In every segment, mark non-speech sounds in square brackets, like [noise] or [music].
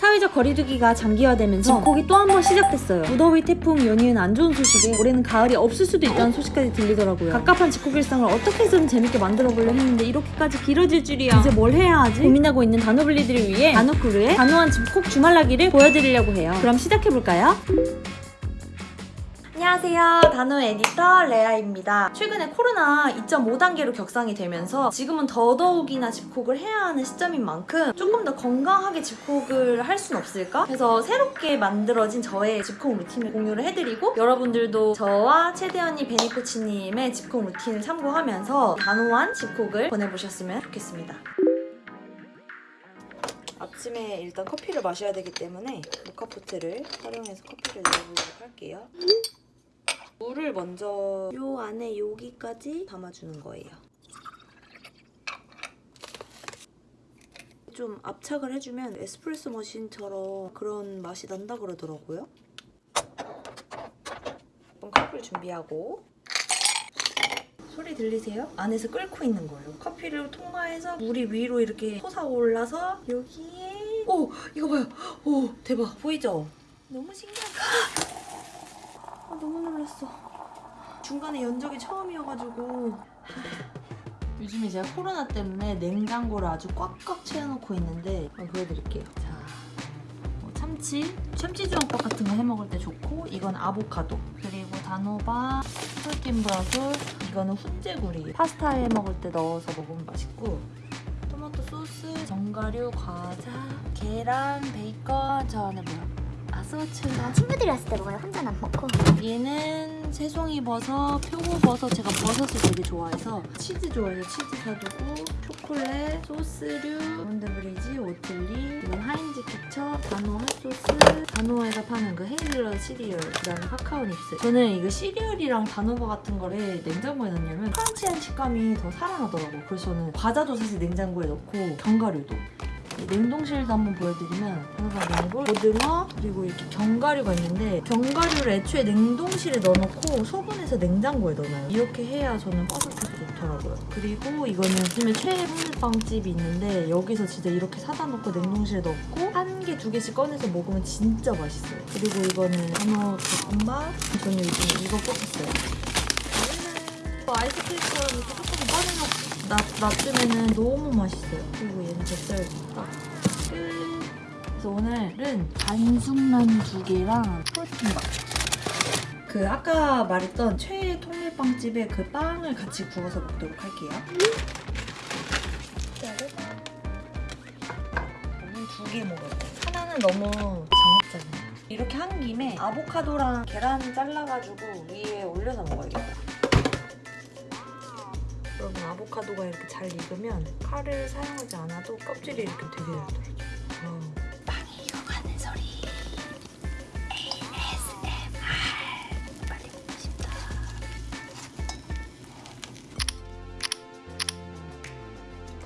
사회적 거리두기가 장기화되면서 집콕이 또 한 번 시작됐어요. 무더위, 태풍, 연이은 안 좋은 소식에 올해는 가을이 없을 수도 있다는 소식까지 들리더라고요. 갑갑한 집콕 일상을 어떻게 해서든 재밌게 만들어보려 했는데 이렇게까지 길어질 줄이야. 이제 뭘 해야 하지? 고민하고 있는 단호블리들을 위해 단호크루의 단호한 집콕 주말나기를 보여드리려고 해요. 그럼 시작해볼까요? 안녕하세요. 단호 에디터 레아입니다. 최근에 코로나 2.5단계로 격상이 되면서 지금은 더더욱이나 집콕을 해야 하는 시점인 만큼 조금 더 건강하게 집콕을 할 순 없을까? 그래서 새롭게 만들어진 저의 집콕 루틴을 공유를 해드리고 여러분들도 저와 최대언니 베니코치님의 집콕 루틴을 참고하면서 단호한 집콕을 보내보셨으면 좋겠습니다. 아침에 일단 커피를 마셔야 되기 때문에 모카포트를 활용해서 커피를 내보도록 할게요. 물을 먼저 요 안에 여기까지 담아주는 거예요. 좀 압착을 해주면 에스프레소 머신처럼 그런 맛이 난다 그러더라고요. 그럼 커피를 준비하고 소리 들리세요? 안에서 끓고 있는 거예요. 커피를 통과해서 물이 위로 이렇게 솟아올라서 여기에 오! 이거 봐요! 오! 대박! 보이죠? 너무 신기하다. 아, 너무 놀랐어. 중간에 연적이 처음이어가지고 요즘에 제가 코로나 때문에 냉장고를 아주 꽉꽉 채워놓고 있는데 보여드릴게요. 자, 뭐 참치, 참치주황밥 같은 거 해먹을 때 좋고 이건 아보카도 그리고 단호박, 솔김 브라솔 이거는 훈제구리 파스타 해먹을 때 넣어서 먹으면 맛있고 토마토 소스, 견과류, 과자, 계란, 베이컨 저 안에 뭐야? 아스워츠 난 친구들이 왔을 때 먹어요. 혼자는 안 먹고. 얘는 새송이 버섯, 표고버섯 제가 버섯을 되게 좋아해서 치즈 좋아해서 치즈 사두고 초콜릿, 소스류, 몬드브리지, 오틀리 이건 하인즈 케첩, 단호 핫소스. 단호에서 파는 그 헤이즐넛 시리얼 그다음에 카카오 닙스. 저는 이거 시리얼이랑 단호버 같은 거를 냉장고에 넣냐면 크런치한 식감이 더 살아나더라고요. 그래서 저는 과자도 사실 냉장고에 넣고 견과류도 냉동실도 한번 보여드리면 단호박이고 고등어 그리고 이렇게 견과류가 있는데 견과류를 애초에 냉동실에 넣어놓고 소분해서 냉장고에 넣어놔요. 이렇게 해야 저는 바삭해서 좋더라고요. 그리고 이거는 요즘에 최애 홍밀빵집이 있는데 여기서 진짜 이렇게 사다 놓고 냉동실에 넣고 한 개, 두 개씩 꺼내서 먹으면 진짜 맛있어요. 그리고 이거는 단호 볶음밥? 저는 요즘 이거 꽂혔어요 뭐 아이스크림처럼 이렇게 조금 나, 놔두면은 너무 맛있어요. 그리고 얘는 뱃살 딱 끝. 그래서 오늘은 반숙란 두 개랑 프로틴밥. 그 아까 말했던 최애 통밀빵집의 그 빵을 같이 구워서 먹도록 할게요. 저는 두개 먹어요. 하나는 너무 정합잖아요. 이렇게 한 김에 아보카도랑 계란 잘라가지고 위에 올려서 먹어야겠다. 여러분 아보카도가 이렇게 잘 익으면 칼을 사용하지 않아도 껍질이 이렇게 되게 잘 떨어져요. 빵이 익어가는 소리. ASMR. 빨리 먹고 싶다.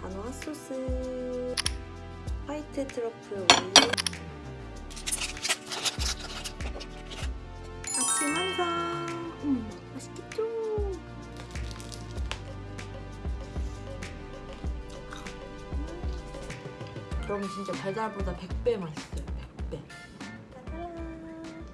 단호 핫 소스. 화이트 트러플 오일. 여러분 진짜 달달보다 100배 맛있어요 100배.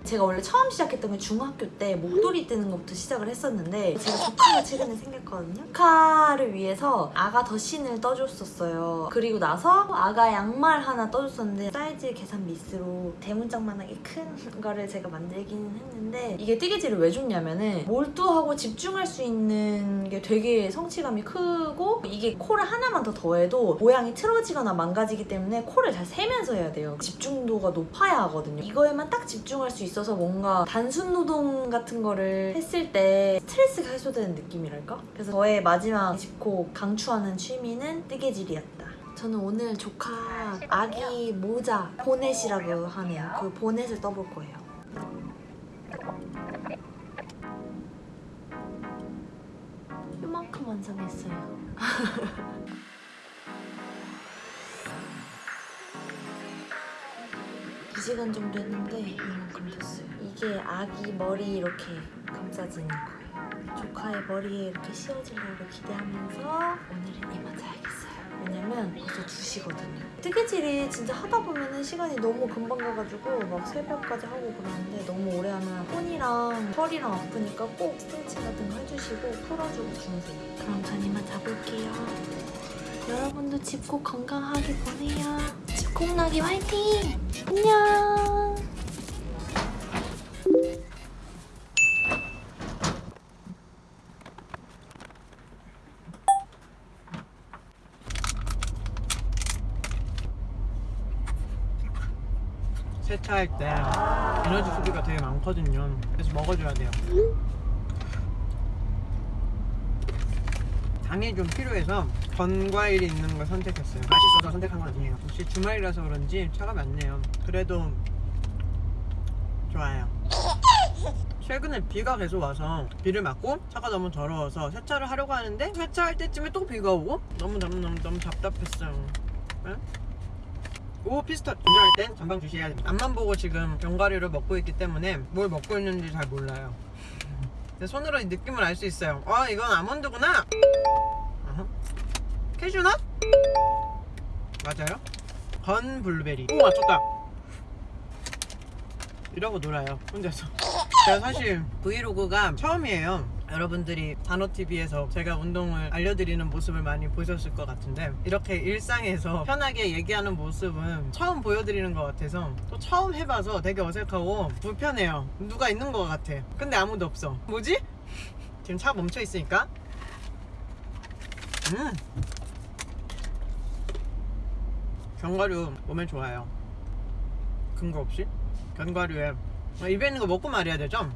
제가 원래 처음 시작했던 게 중학교 때 목도리 뜨는 것부터 시작을 했었는데 제가 조카가 최근에 생겼거든요. 조카를 위해서 아가 더신을 떠줬었어요. 그리고 나서 아가 양말 하나 떠줬었는데 사이즈 계산 미스로 대문짝만하게 큰 [laughs] 거를 제가 만들기는 했는데 이게 뜨개질을 왜 줬냐면은 몰두하고 집중할 수 있는 게 되게 성취감이 크고 이게 코를 하나만 더 더해도 모양이 틀어지거나 망가지기 때문에 코를 잘 세면서 해야 돼요. 집중도가 높아야 하거든요. 이거에만 딱 집중할 수 있어서 뭔가 단순 노동 같은 거를 했을 때 스트레스가 해소되는 느낌이랄까? 그래서 저의 마지막 집콕 강추하는 취미는 뜨개질이었다. 저는 오늘 조카 아기 모자 보넷이라고 하네요. 그 보넷을 떠볼 거예요 완성했어요. [laughs] 두 시간 정도 했는데 이만큼 됐어요. 이게 아기 머리 이렇게 감싸지는 거예요. 조카의 머리에 이렇게 씌워지려고 기대하면서 오늘은 이만 자야겠어요. 왜냐면 벌써 2시거든요. 뜨개질이 진짜 하다 보면은 시간이 너무 금방 가가지고 막 새벽까지 하고 그러는데 너무 오래 하면 손이랑 털이랑 아프니까 꼭 스트레칭 같은 거 해주시고 풀어주고 주무세요. 그럼 전 이만 자볼게요. 여러분도 집콕 건강하게 보내요. 집콕 나기 화이팅! 세차할 때 에너지 소비가 되게 많거든요. 그래서 먹어줘야 돼요. 당이 좀 필요해서 건과일이 있는 걸 선택했어요. 맛있어서 선택한 건 아니에요. 혹시 주말이라서 그런지 차가 많네요. 그래도 좋아요. 최근에 비가 계속 와서 비를 맞고 차가 너무 더러워서 세차를 하려고 하는데 세차할 때쯤에 또 비가 오고 너무 너무 너무 너무 답답했어요. 네? 오 피스타치오 운전할 땐 전방 주시해야 됩니다. 앞만 보고 지금 견과류를 먹고 있기 때문에 뭘 먹고 있는지 잘 몰라요. 손으로 이 느낌을 알 수 있어요. 아 이건 아몬드구나. 캐슈넛? 맞아요? 건 블루베리. 오 맞췄다. 이러고 놀아요 혼자서. 제가 사실 브이로그가 처음이에요 여러분들이 단호TV에서 제가 운동을 알려드리는 모습을 많이 보셨을 것 같은데 이렇게 일상에서 편하게 얘기하는 모습은 처음 보여드리는 것 같아서 또 처음 해봐서 되게 어색하고 불편해요. 누가 있는 것 같아. 근데 아무도 없어. 뭐지? 지금 차 멈춰 있으니까. 음. 견과류 몸에 좋아요. 근거 없이? 견과류에. 어, 입에 있는 거 먹고 말해야 되죠?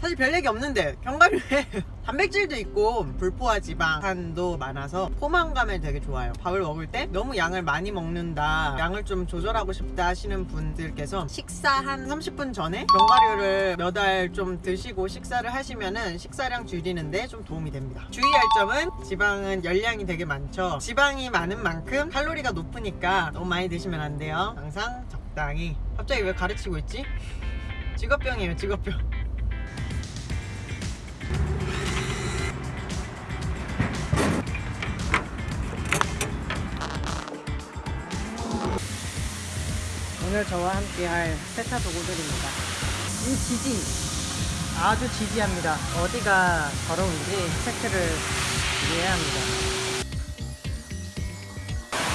사실 별 얘기 없는데 견과류에 [laughs] 단백질도 있고 불포화 지방 산도 많아서 포만감에 되게 좋아요. 밥을 먹을 때 너무 양을 많이 먹는다 양을 좀 조절하고 싶다 하시는 분들께서 식사 한 30분 전에 견과류를 몇 알 좀 드시고 식사를 하시면은 식사량 줄이는데 좀 도움이 됩니다. 주의할 점은 지방은 열량이 되게 많죠. 지방이 많은 만큼 칼로리가 높으니까 너무 많이 드시면 안 돼요. 항상 적당히. 갑자기 왜 가르치고 있지? [laughs] 직업병이에요 직업병 오늘 저와 함께 할 세차 도구들입니다. 이 지지 아주 지지합니다. 어디가 더러운지 체크를 해야 합니다.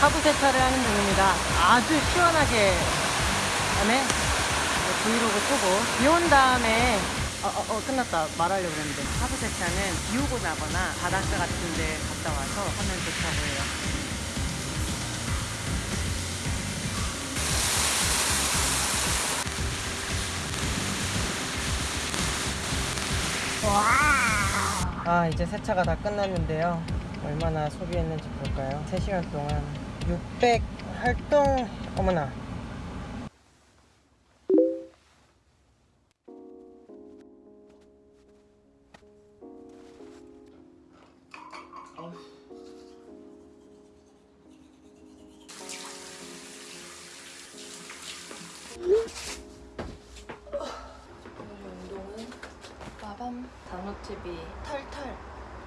하부 세차를 하는 중입니다. 아주 시원하게 다음에 브이로그 끄고 비 온 다음에 어, 어, 어, 끝났다 말하려고 했는데 하부 세차는 비 오고 나거나 바닷가 같은 데 갔다 와서 하면 좋다고 해요. 아 이제 세차가 다 끝났는데요. 얼마나 소비했는지 볼까요? 3시간 동안 600 활동 어머나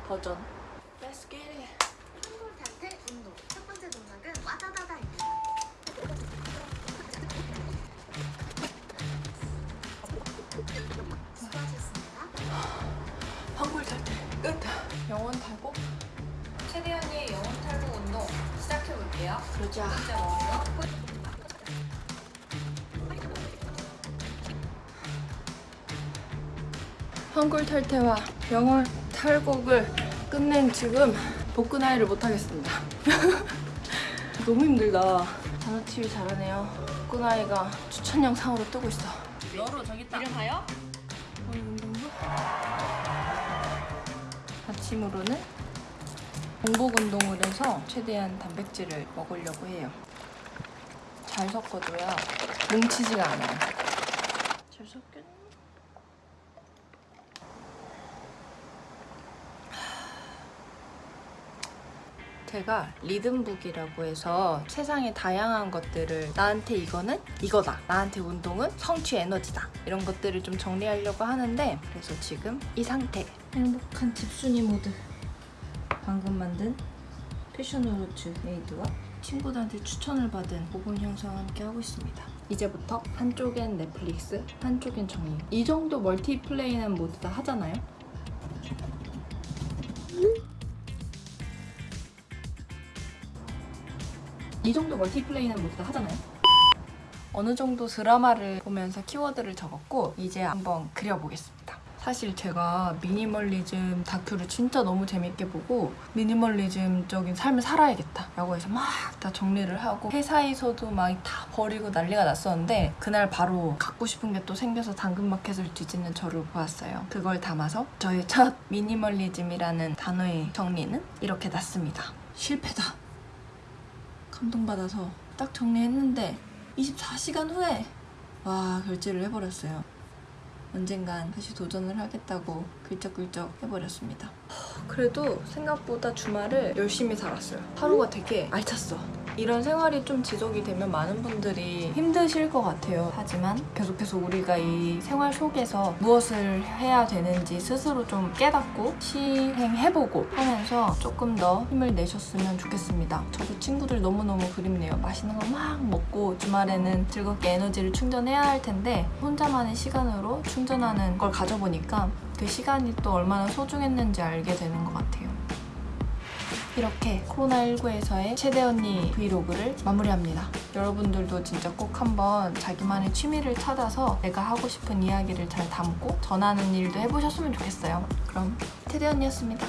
버전 Let's get it 한골 탈퇴 운동. 첫 번째 동작은 와다다다입니다. 수고하셨습니다. 끝 영원 탈곡 최대 언니의 영혼 탈모 운동 시작해 볼게요. 그러자 첫 번째 운동. 한골 탈퇴와 영월 탈곡을 끝낸 지금 복근 하이를 못 하겠습니다. [laughs] 너무 힘들다. 단어TV 잘하네요. 복근 하이가 추천 영상으로 뜨고 있어. 너로 저기 있다. 이름 하여? 오늘 운동부? 아침으로는 공복 운동을 해서 최대한 단백질을 먹으려고 해요. 잘 섞어줘야 뭉치지가 않아요. 잘 섞였네. 제가 리듬북이라고 해서 세상의 다양한 것들을 나한테 이거는 이거다 나한테 운동은 성취 에너지다 이런 것들을 좀 정리하려고 하는데 그래서 지금 이 상태 행복한 집순이 모드 방금 만든 패션후르츠 에이드와 친구들한테 추천을 받은 모범 형상과 함께 하고 있습니다. 이제부터 한쪽엔 넷플릭스, 한쪽엔 정리. 이 정도 멀티플레이는 모두 다 하잖아요. 이 정도 멀티플레이는 모두 다 하잖아요. 어느 정도 드라마를 보면서 키워드를 적었고 이제 한번 그려보겠습니다. 사실 제가 미니멀리즘 다큐를 진짜 너무 재밌게 보고 미니멀리즘적인 삶을 살아야겠다 라고 해서 막 다 정리를 하고 회사에서도 막 다 버리고 난리가 났었는데 그날 바로 갖고 싶은 게 또 생겨서 당근마켓을 뒤지는 저를 보았어요. 그걸 담아서 저의 첫 미니멀리즘이라는 단어의 정리는 이렇게 났습니다. 실패다. 감동받아서 딱 정리했는데 24시간 후에 와 결제를 해버렸어요. 언젠간 다시 도전을 하겠다고 글쩍글쩍 해버렸습니다. 그래도 생각보다 주말을 열심히 살았어요. 하루가 되게 알찼어. 이런 생활이 좀 지속이 되면 많은 분들이 힘드실 것 같아요. 하지만 계속해서 우리가 이 생활 속에서 무엇을 해야 되는지 스스로 좀 깨닫고 시행해보고 하면서 조금 더 힘을 내셨으면 좋겠습니다. 저도 친구들 너무너무 그립네요. 맛있는 거 막 먹고 주말에는 즐겁게 에너지를 충전해야 할 텐데 혼자만의 시간으로 충전하는 걸 가져보니까 그 시간이 또 얼마나 소중했는지 알게 되는 것 같아요. 이렇게 코로나19에서의 최대 언니 브이로그를 마무리합니다. 여러분들도 진짜 꼭 한번 자기만의 취미를 찾아서 내가 하고 싶은 이야기를 잘 담고 전하는 일도 해보셨으면 좋겠어요. 그럼 최대 언니였습니다.